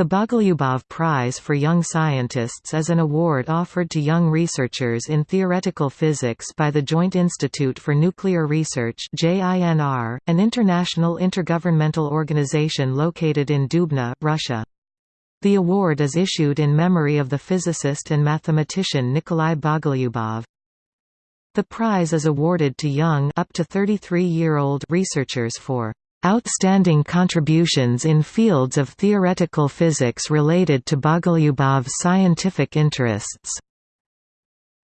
The Bogolyubov Prize for Young Scientists is an award offered to young researchers in theoretical physics by the Joint Institute for Nuclear Research an international intergovernmental organization located in Dubna, Russia. The award is issued in memory of the physicist and mathematician Nikolai Bogolyubov. The prize is awarded to young up to 33-year-old researchers for outstanding contributions in fields of theoretical physics related to Bogolyubov's scientific interests.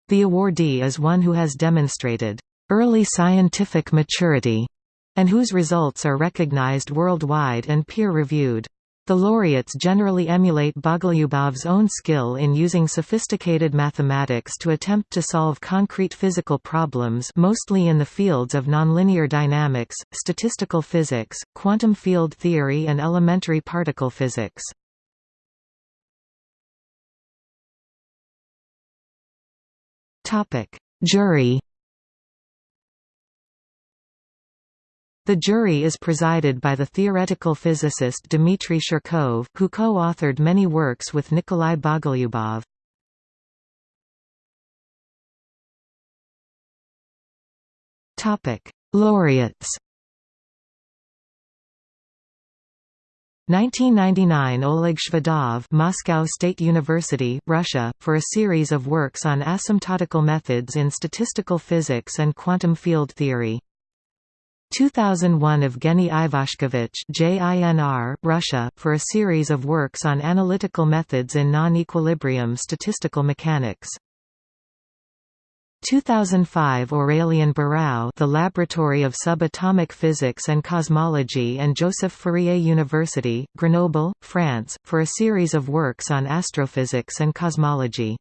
The awardee is one who has demonstrated early scientific maturity and whose results are recognized worldwide and peer-reviewed. The laureates generally emulate Bogolyubov's own skill in using sophisticated mathematics to attempt to solve concrete physical problems mostly in the fields of nonlinear dynamics, statistical physics, quantum field theory and elementary particle physics. Jury The jury is presided by the theoretical physicist Dmitry Shirkov, who co-authored many works with Nikolai Bogolyubov. Laureates 1999 Oleg Shvedov Moscow State University, Russia, for a series of works on asymptotical methods in statistical physics and quantum field theory. 2001 Evgeny Ivashkevich JINR, Russia, for a series of works on analytical methods in non-equilibrium statistical mechanics. 2005 Aurélien Barrau The Laboratory of Subatomic Physics and Cosmology and Joseph Fourier University, Grenoble, France, for a series of works on astrophysics and cosmology.